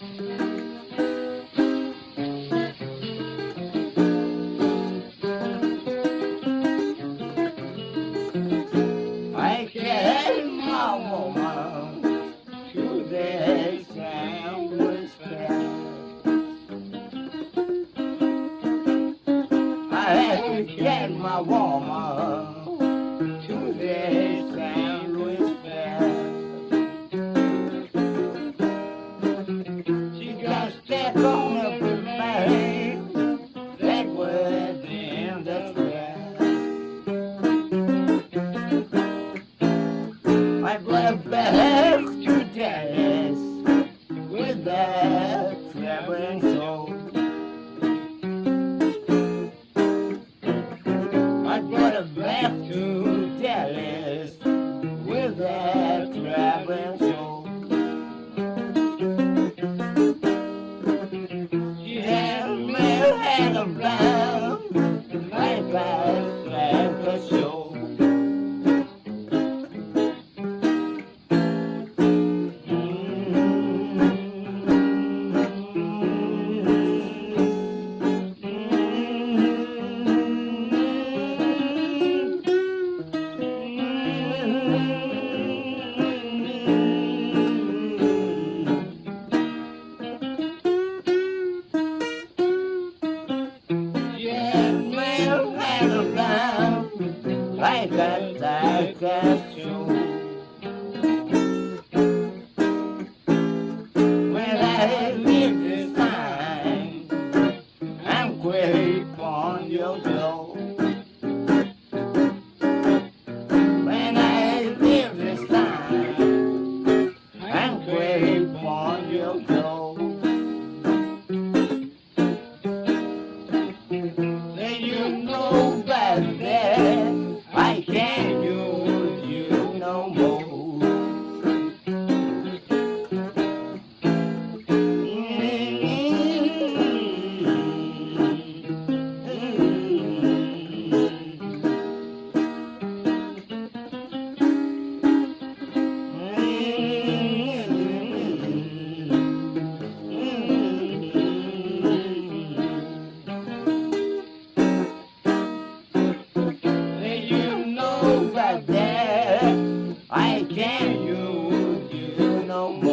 get my woman to the sandwich like a tiger show. When I leave this time, I'm quick on your door. When I leave this time, I'm quick on your door. Then you know then no more. no